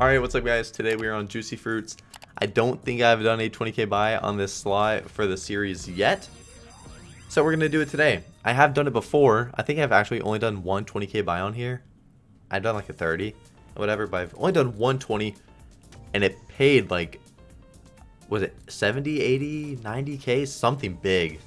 Alright, what's up guys? Today we are on Juicy Fruits. I don't think I've done a 20k buy on this slot for the series yet. So we're going to do it today. I have done it before. I think I've actually only done one 20k buy on here. I've done like a 30 or whatever, but I've only done 120 and it paid like, was it 70, 80, 90k? Something big.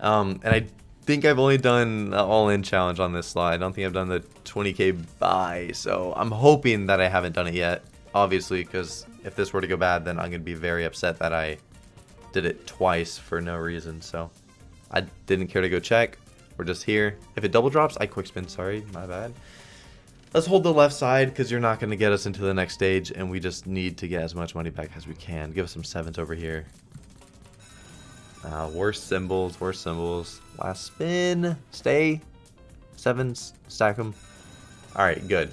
Um, and I think I've only done all-in challenge on this slide. I don't think I've done the 20k buy, so I'm hoping that I haven't done it yet. Obviously, because if this were to go bad, then I'm going to be very upset that I did it twice for no reason. So I didn't care to go check. We're just here. If it double drops, I quick spin. Sorry, my bad. Let's hold the left side because you're not going to get us into the next stage, and we just need to get as much money back as we can. Give us some sevens over here. Uh, worst symbols, worst symbols. Last spin. Stay. Sevens. Stack them. Alright, good.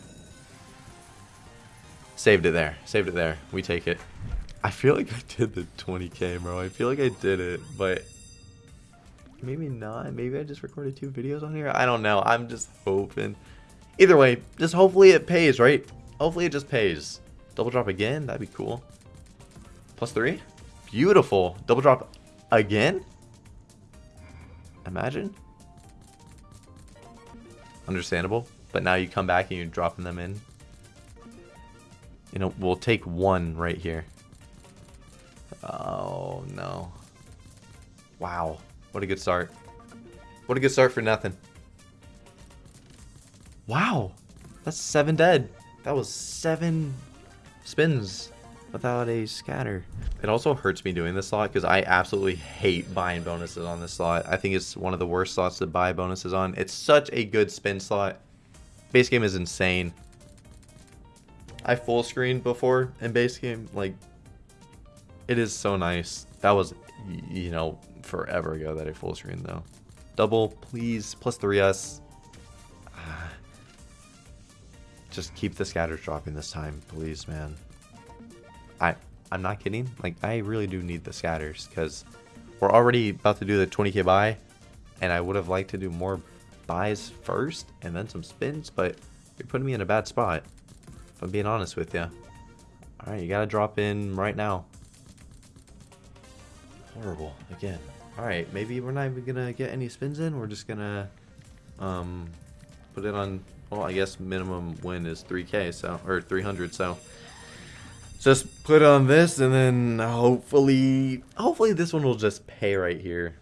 Saved it there. Saved it there. We take it. I feel like I did the 20k, bro. I feel like I did it, but maybe not. Maybe I just recorded two videos on here. I don't know. I'm just hoping. Either way, just hopefully it pays, right? Hopefully it just pays. Double drop again? That'd be cool. Plus three? Beautiful. Double drop Again? Imagine. Understandable. But now you come back and you're dropping them in. You know, we'll take one right here. Oh, no. Wow. What a good start. What a good start for nothing. Wow. That's seven dead. That was seven spins without a scatter. It also hurts me doing this slot because I absolutely hate buying bonuses on this slot. I think it's one of the worst slots to buy bonuses on. It's such a good spin slot. Base game is insane. I full screened before in base game. Like, it is so nice. That was, you know, forever ago that I full screened though. Double, please, plus 3S. Ah. Just keep the scatters dropping this time, please, man. I I'm not kidding. Like I really do need the scatters because we're already about to do the 20k buy, and I would have liked to do more buys first and then some spins, but you're putting me in a bad spot. If I'm being honest with you. All right, you gotta drop in right now. Horrible again. All right, maybe we're not even gonna get any spins in. We're just gonna um put it on. Well, I guess minimum win is 3k, so or 300, so just put on this and then hopefully hopefully this one will just pay right here.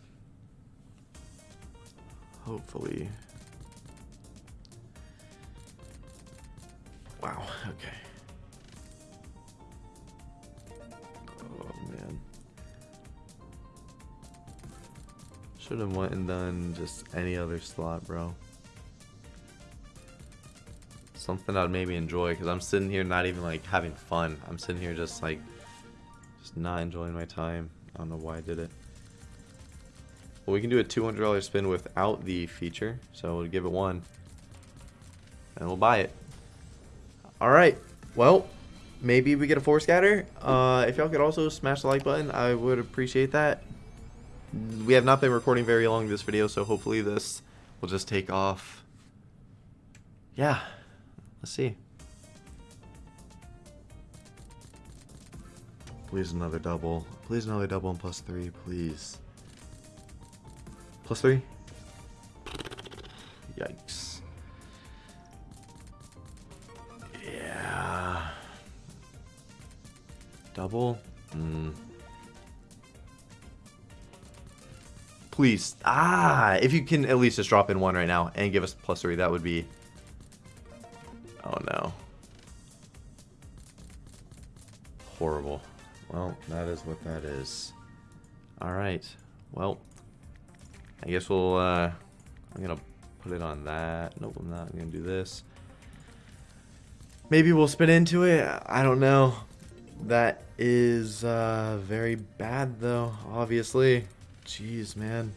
Hopefully. Wow okay. Oh man. Should have went and done just any other slot bro something I'd maybe enjoy because I'm sitting here not even like having fun. I'm sitting here just like just not enjoying my time. I don't know why I did it. Well, we can do a $200 spin without the feature, so we'll give it one. And we'll buy it. Alright, well, maybe we get a four scatter. Uh, if y'all could also smash the like button, I would appreciate that. We have not been recording very long this video, so hopefully this will just take off. Yeah. Let's see. Please another double. Please another double and plus three, please. Plus three? Yikes. Yeah. Double? Hmm. Please. Ah, if you can at least just drop in one right now and give us plus three, that would be Oh no. Horrible. Well, that is what that is. Alright. Well, I guess we'll, uh, I'm gonna put it on that. Nope, I'm not. I'm gonna do this. Maybe we'll spin into it. I don't know. That is, uh, very bad though, obviously. Jeez, man.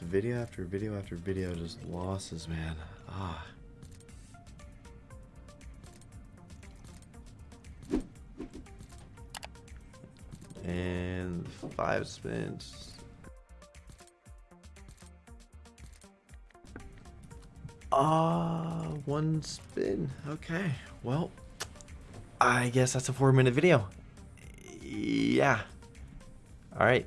Video after video after video, just losses, man. Ah. And five spins. Uh, one spin. Okay. Well, I guess that's a four minute video. Yeah. All right.